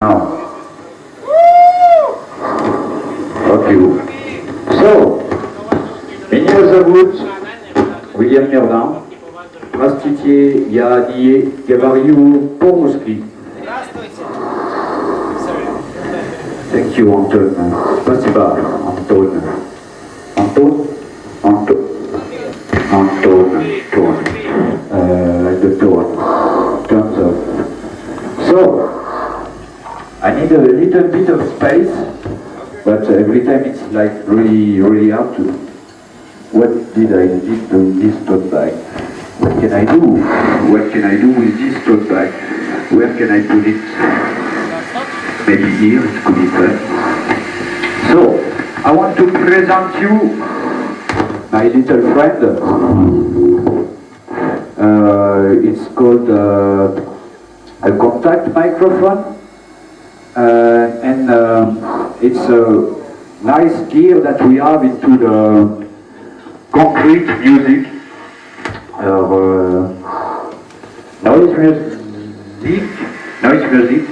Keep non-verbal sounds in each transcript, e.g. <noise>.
Now, fuck you. So, Méniel Zagout, William Merdan, Rastitier, Yahadie, Gavariou, Pomouski. Thank you, Anton. Spasiba, Anton. Anton Anton Anton Anton. Uh, the tone. Thumbs up. So, I need a little bit of space, but every time it's like really, really hard to. What did I did to this tote bag? What can I do? What can I do with this tote bag? Where can I put it? Maybe here, it could be. So, I want to present you my little friend. Uh, it's called uh, a contact microphone. Uh, and uh, it's a nice gear that we have into the concrete music, uh, noise music, noise music.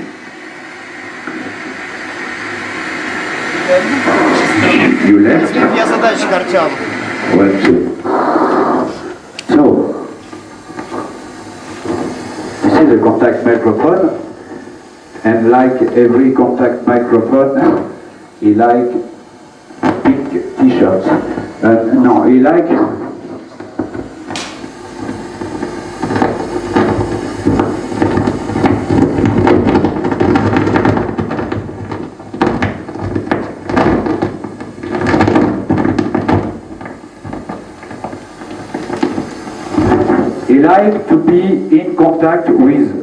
You left? Я задатчик Артем. One, two. So, this is a contact microphone, And like every contact microphone, he like pink t-shirts. Uh, no, he like he like to be in contact with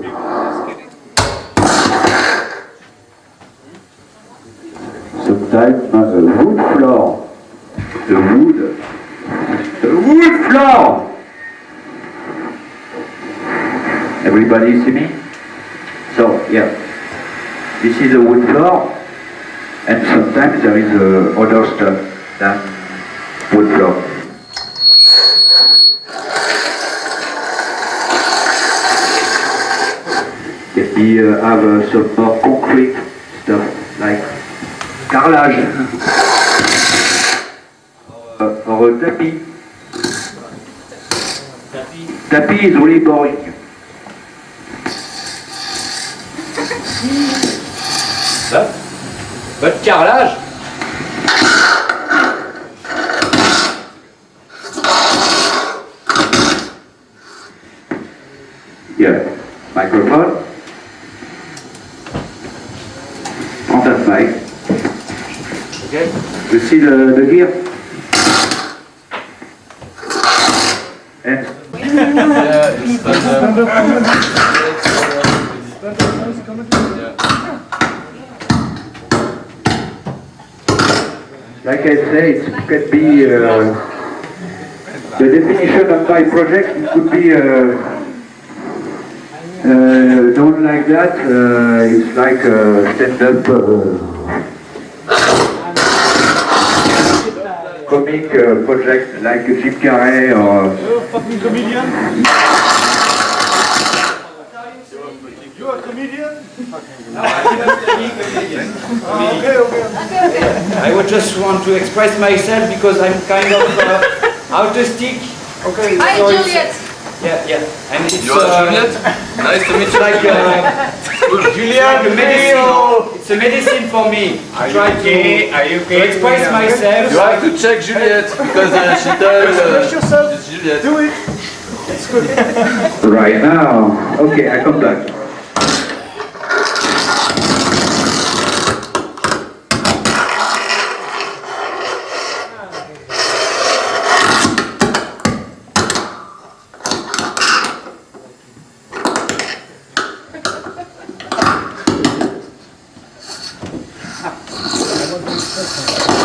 sometimes uh, the wood floor. The wood. The wood floor! Everybody see me? So, yeah. This is a wood floor, and sometimes there is uh, other stuff than wood floor. Maybe uh, have uh, some more concrete stuff like carrelage, or, tapis, tapis isolé borique, Hein bah, Votre carrelage. Here, microphone. Gear? And like I say, it could be uh, the definition of my project. It could be uh, uh, done like that. Uh, it's like a stand-up uh, comic uh, project, like Jim Carrey or. Fucking comedian. You a comedian? Okay, okay. I would just want to express myself because I'm kind of uh, autistic. Okay. Hi, so Juliet. Yeah, yeah. And it's You're uh, Juliet? Nice to meet you. like uh, Julian, a medicine. It's a medicine for me. I try to, Are you to express myself. You have to check Juliet because uh, she tells Express uh, yourself. it's Juliet. Do it. It's good. Right now. Okay, I come back.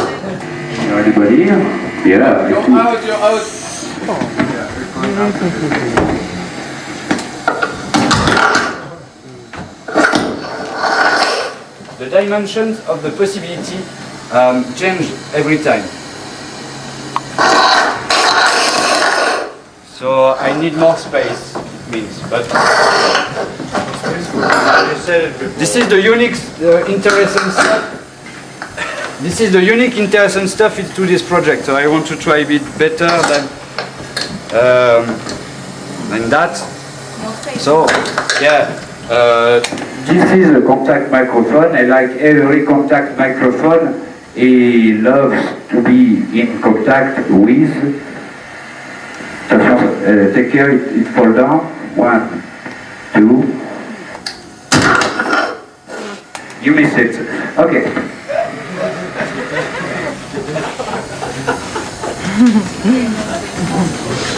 Anybody here? Yeah, I You're see. out, you're out. The dimensions of the possibility um, change every time. So I need more space, means, but. This is the unique, uh, interesting stuff. This is the unique, interesting stuff into this project. So I want to try a bit better than um, than that. So yeah, uh, This is a contact microphone, and like every contact microphone, he loves to be in contact with. Uh, take care, it, it fall down. One, two. You miss it. Okay. <laughs>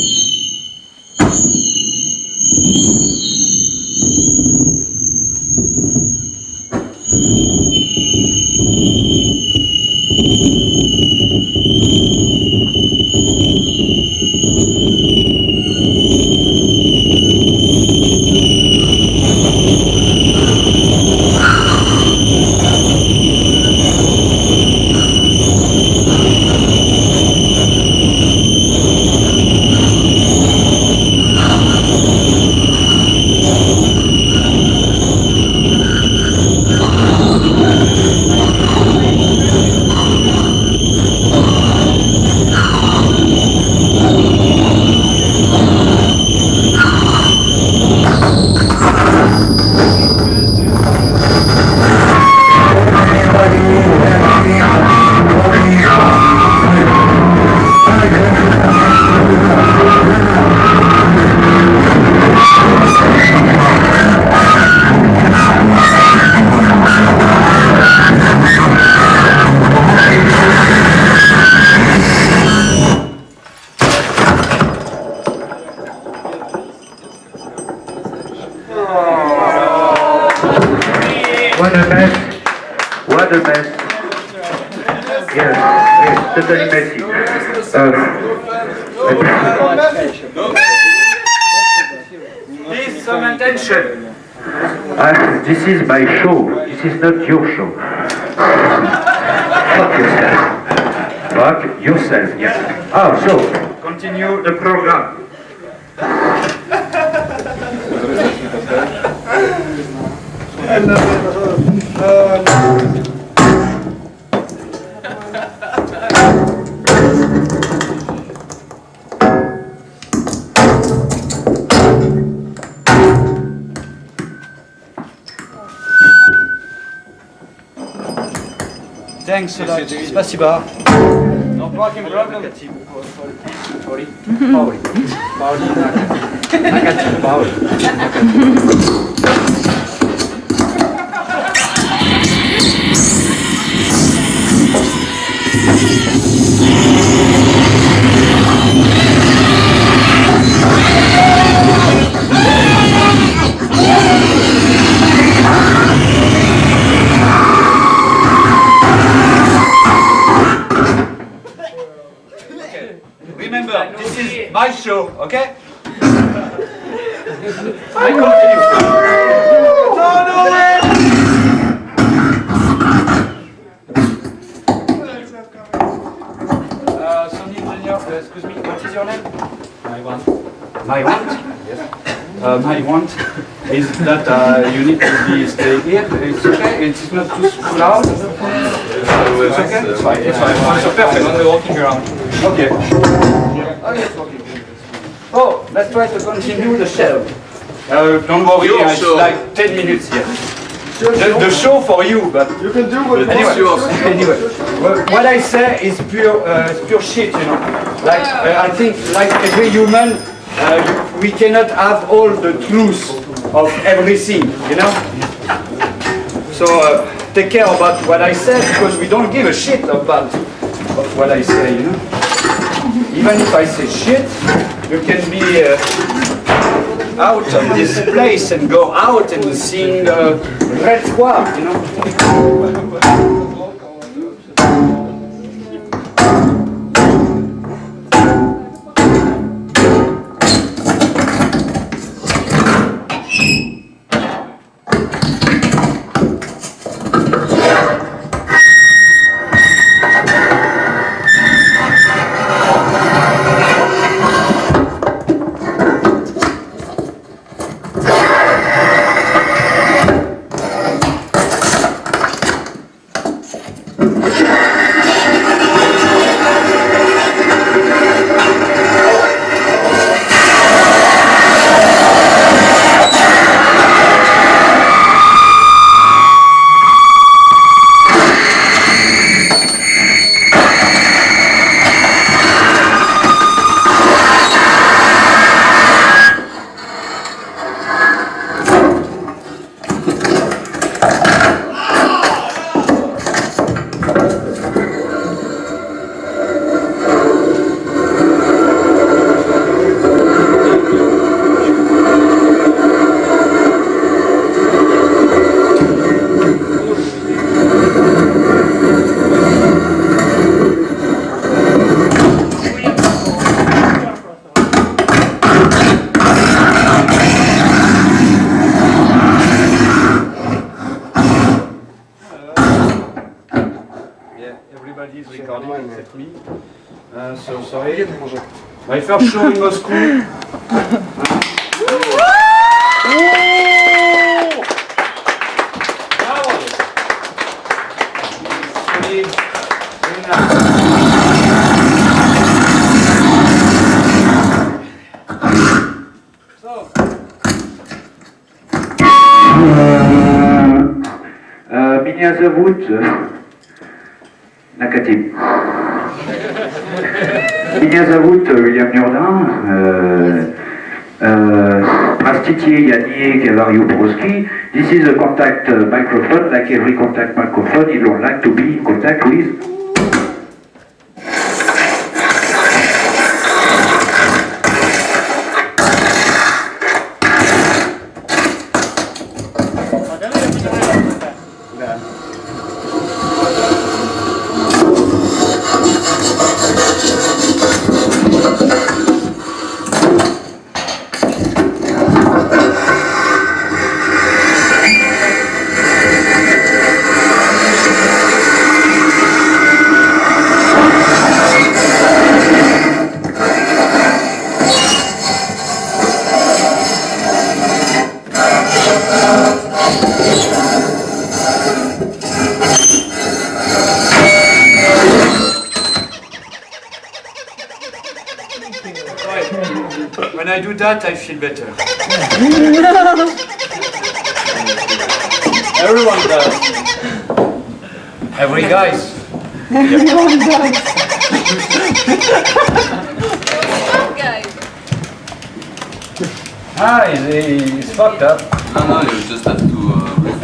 What a mess. Yes, yes, totally messy. Uh, please some attention. uh, this is my show. This is not your show. Fuck yourself. Fuck yourself, yes. Oh, so, continue the program. <laughs> Thanks a lot. Спасибо. No fucking problem. Pauli. Pauli. Pauli. Nakati. Pauli. Okay? I continue. No, no way! Uh, Sony engineer, uh, excuse me, what is your name? My want. My want? Yes. Uh, my want is that uh, you need to be stay here. It's okay. It's not too too loud. It's okay. It's fine. It's fine. It's perfect. When we're walking around. Okay. Okay. Oh, let's try to continue the show. Uh, don't worry, Your it's show. like 10 minutes here. The, the show for you, but You can do what you Anyway, want. anyway, well, what I say is pure, uh, pure shit, you know. Like, uh, I think, like every human, uh, we cannot have all the truth of everything, you know. So uh, take care about what I say because we don't give a shit about of what I say, you know. Even if I say shit, you can be uh, out of this place and go out and sing uh, Red Square, you know. вредный мужик. I felt show in Moscow. Меня зовут э, Накатим. Ignace Aout, euh, William Nurdin, euh, euh, Prastitier, Yannier, Cavario Broski, this is a contact euh, microphone, like every contact microphone, you will like to be in contact with. That, I feel better? <laughs> Everyone does. Every guys. <laughs> Ah, he's, he's fucked up. No, no, you just have to uh, it.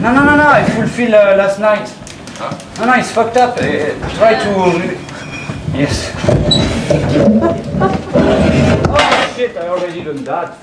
No, no, no, no, I fulfill uh, last night. Huh? No, no, he's fucked up. Uh, try to... Yes. <laughs> shit, I already done that.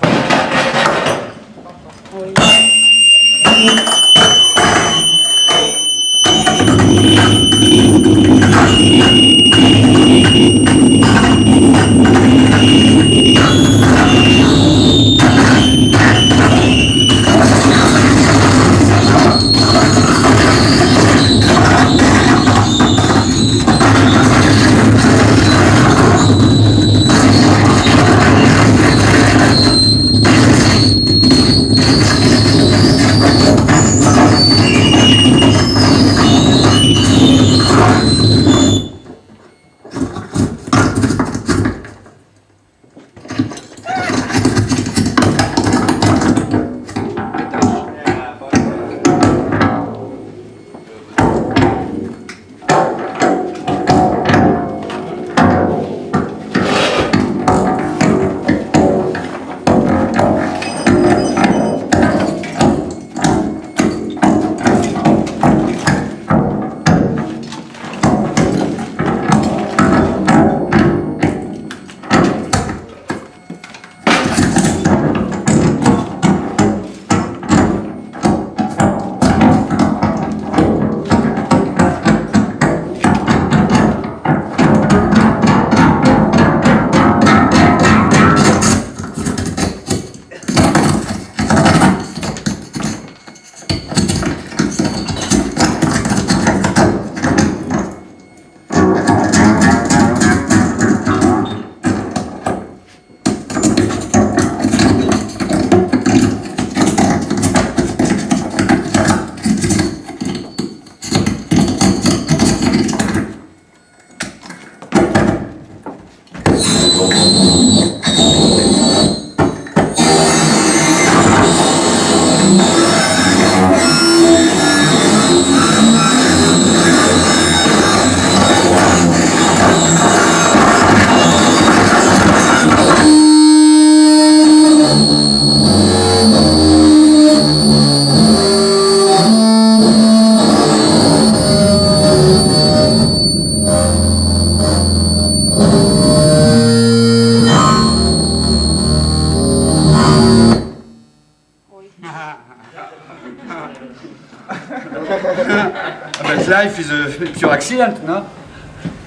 Pure accident, no?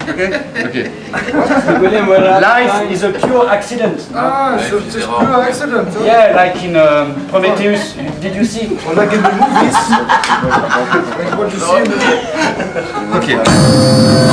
Okay? Okay. Life is a pure accident. no? Ah, so just a pure accident. Huh? Yeah, like in um, Prometheus. Did you see? Or like in the movies. like what you see in the Okay.